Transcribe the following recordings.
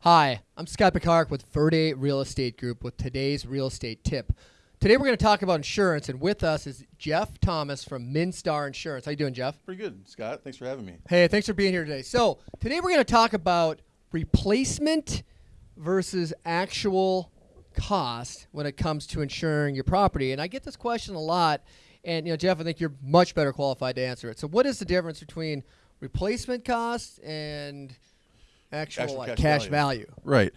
Hi, I'm Scott Picard with Verde Real Estate Group with today's real estate tip. Today we're going to talk about insurance, and with us is Jeff Thomas from Minstar Insurance. How you doing, Jeff? Pretty good, Scott. Thanks for having me. Hey, thanks for being here today. So today we're going to talk about replacement versus actual cost when it comes to insuring your property. And I get this question a lot, and you know, Jeff, I think you're much better qualified to answer it. So, what is the difference between replacement cost and actual, Actual like, cash cash value. value? Right.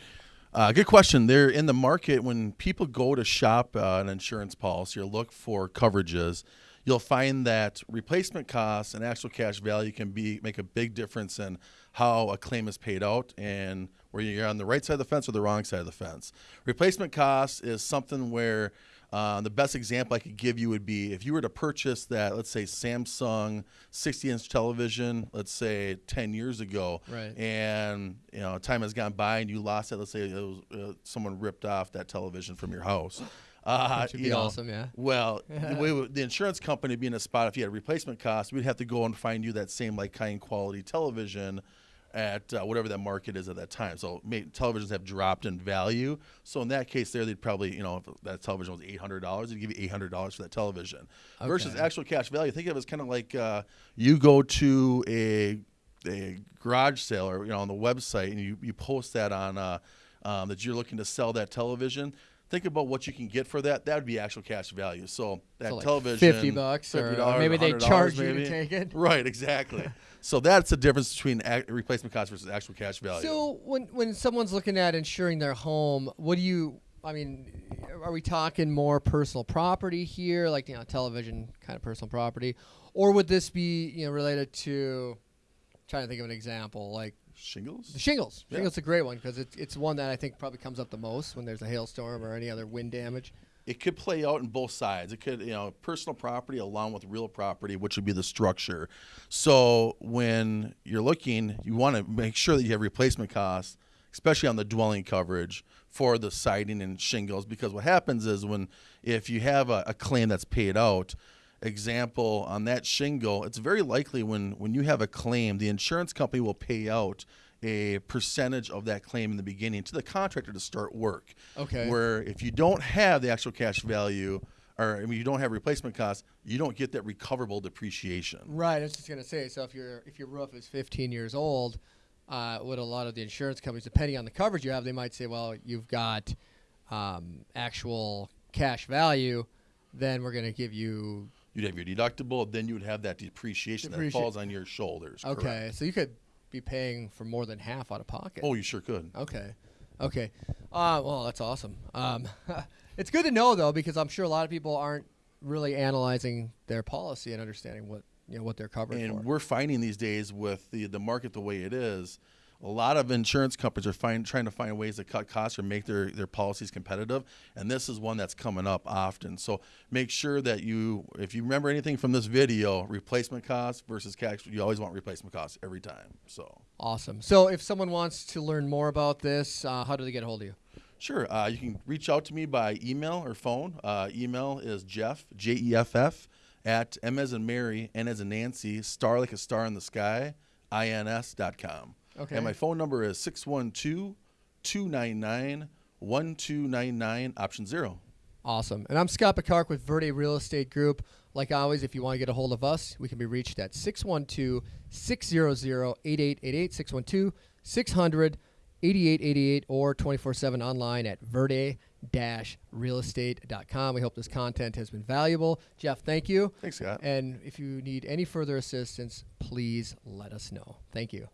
Uh, good question. They're in the market when people go to shop uh, an insurance policy or look for coverages. You'll find that replacement costs and actual cash value can be make a big difference in how a claim is paid out and where you're on the right side of the fence or the wrong side of the fence. Replacement cost is something where uh, the best example I could give you would be if you were to purchase that, let's say Samsung 60-inch television, let's say 10 years ago, Right. and you know time has gone by and you lost it. Let's say it was, uh, someone ripped off that television from your house. Uh, Which would be know, awesome, yeah. Well, the, way the insurance company being in a spot, if you had replacement cost, we'd have to go and find you that same like kind quality television at uh, whatever that market is at that time. So may, televisions have dropped in value. So in that case, there they'd probably you know if that television was eight hundred dollars, they'd give you eight hundred dollars for that television. Versus actual cash value, think of it as kind of like uh, you go to a a garage sale or you know on the website and you, you post that on uh, um, that you're looking to sell that television. Think about what you can get for that. That would be actual cash value. So that So, like, television, 50 bucks or- or $50, maybe they $100 charge you to take it. Right, exactly. so that's the difference between ac- replacement cost versus actual cash value. So when when someone's looking at insuring their home, what do you? I mean, are we talking more personal property here, like you know, television kind of personal property, or would this be you know related to? Trying to think of an example, like Shingles. the shingles. Yeah. Shingles is a great one because it's it's one that I think probably comes up the most when there's a hailstorm or any other wind damage. it could play out in both sides. It could, you know, personal property along with real property, which would be the structure. So when you're looking, you want to make sure that you have replacement costs, especially on the dwelling coverage for the siding and shingles, because what happens is when if you have a, a claim that's paid out. Example on that shingle, it's very likely when when you have a claim, the insurance company will pay out a percentage of that claim in the beginning to the contractor to start work. Okay. Where if you don't have the actual cash value, or I mean, you don't have replacement costs, you don't get that recoverable depreciation. Right. I was just gonna say. So if your if your roof is 15 years old, uh, what a lot of the insurance companies, depending on the coverage you have, they might say, well, you've got um, actual cash value, then we're gonna give you. You'd have your deductible, then you would have that depreciation Depreci- that falls on your shoulders. Okay, correct. so you could be paying for more than half out of pocket. Oh, you sure could. Okay. Okay. Uh, well, that's awesome. Um, it's good to know though, because I'm sure a lot of people aren't really analyzing their policy and understanding what you know what they're covered And for. we're finding these days with the the market the way it is, a lot of insurance companies are find, trying to find ways to cut costs or make their, their policies competitive. And this is one that's coming up often. So make sure that you, if you remember anything from this video, replacement costs versus cash, you always want replacement costs every time. So Awesome. So if someone wants to learn more about this, uh, how do they get a hold of you? Sure. Uh, you can reach out to me by email or phone. Uh, email is Jeff, J E F F, at M as in Mary, N as in Nancy, star like a star in the sky, INS dot com. Okay. And my phone number is 612 299 1299, option zero. Awesome. And I'm Scott Picard with Verde Real Estate Group. Like always, if you want to get a hold of us, we can be reached at 612 600 8888, 612 600 8888, or 24 7 online at verde realestate.com. We hope this content has been valuable. Jeff, thank you. Thanks, Scott. And if you need any further assistance, please let us know. Thank you.